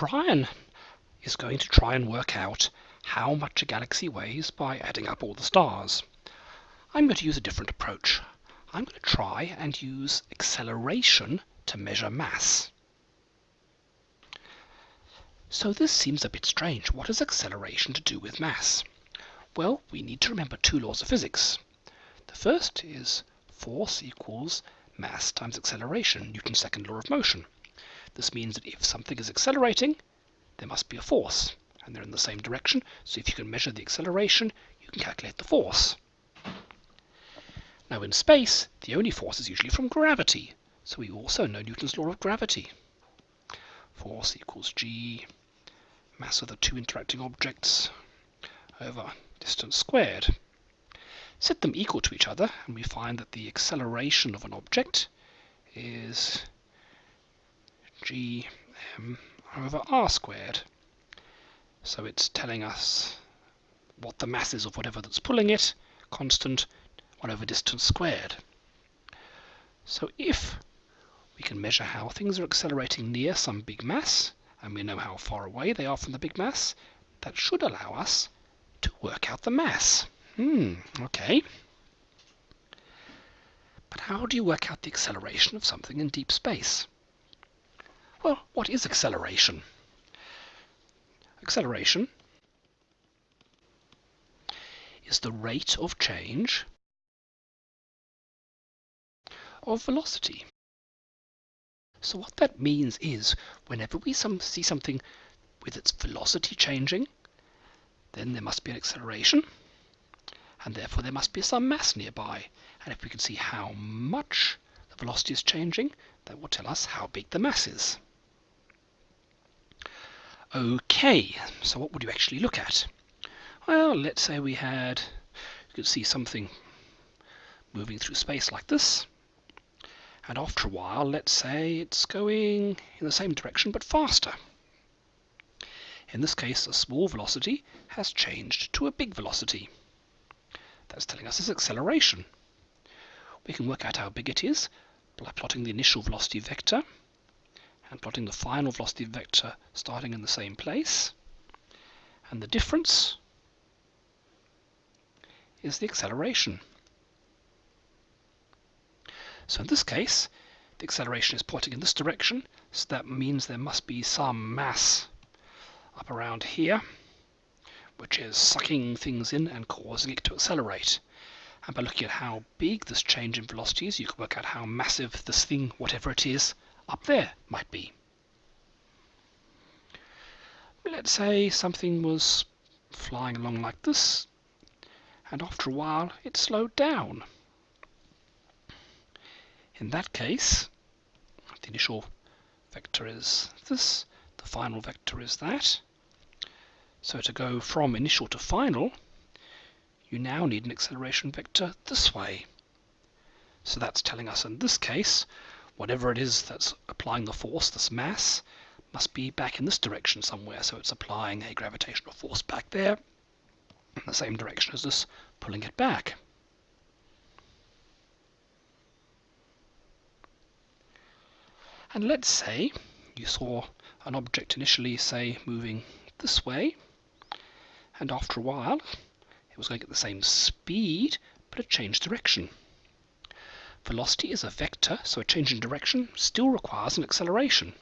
Brian is going to try and work out how much a galaxy weighs by adding up all the stars. I'm going to use a different approach. I'm going to try and use acceleration to measure mass. So this seems a bit strange. What has acceleration to do with mass? Well, we need to remember two laws of physics. The first is force equals mass times acceleration, Newton's second law of motion. This means that if something is accelerating, there must be a force, and they're in the same direction, so if you can measure the acceleration, you can calculate the force. Now in space, the only force is usually from gravity, so we also know Newton's law of gravity. Force equals g, mass of the two interacting objects, over distance squared. Set them equal to each other, and we find that the acceleration of an object is gm over r squared. So it's telling us what the mass is of whatever that's pulling it, constant 1 over distance squared. So if we can measure how things are accelerating near some big mass, and we know how far away they are from the big mass, that should allow us to work out the mass. Hmm, okay. But how do you work out the acceleration of something in deep space? Well, what is acceleration? Acceleration is the rate of change of velocity. So what that means is whenever we some, see something with its velocity changing, then there must be an acceleration, and therefore there must be some mass nearby. And if we can see how much the velocity is changing, that will tell us how big the mass is. Okay, so what would you actually look at? Well, let's say we had, you could see something moving through space like this. And after a while, let's say it's going in the same direction but faster. In this case, a small velocity has changed to a big velocity. That's telling us its acceleration. We can work out how big it is by plotting the initial velocity vector and plotting the final velocity vector starting in the same place. And the difference is the acceleration. So in this case, the acceleration is pointing in this direction, so that means there must be some mass up around here, which is sucking things in and causing it to accelerate. And by looking at how big this change in velocity is, you can work out how massive this thing, whatever it is, up there might be. Let's say something was flying along like this, and after a while it slowed down. In that case, the initial vector is this, the final vector is that. So to go from initial to final, you now need an acceleration vector this way. So that's telling us in this case whatever it is that's applying the force, this mass, must be back in this direction somewhere. So it's applying a gravitational force back there in the same direction as this, pulling it back. And let's say you saw an object initially, say, moving this way, and after a while it was going at the same speed, but it changed direction. Velocity is a vector, so a change in direction still requires an acceleration.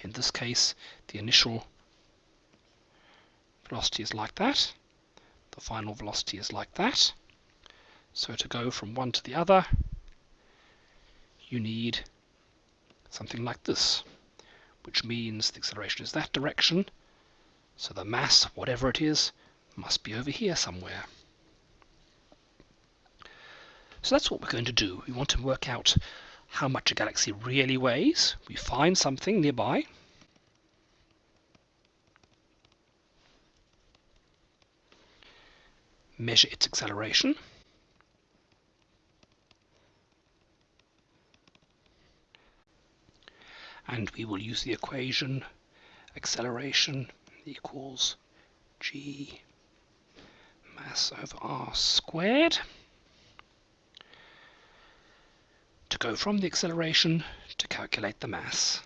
In this case, the initial velocity is like that. The final velocity is like that. So to go from one to the other, you need something like this, which means the acceleration is that direction, so the mass, whatever it is, must be over here somewhere. So that's what we're going to do. We want to work out how much a galaxy really weighs. We find something nearby. Measure its acceleration. And we will use the equation acceleration equals g mass over r squared go from the acceleration to calculate the mass.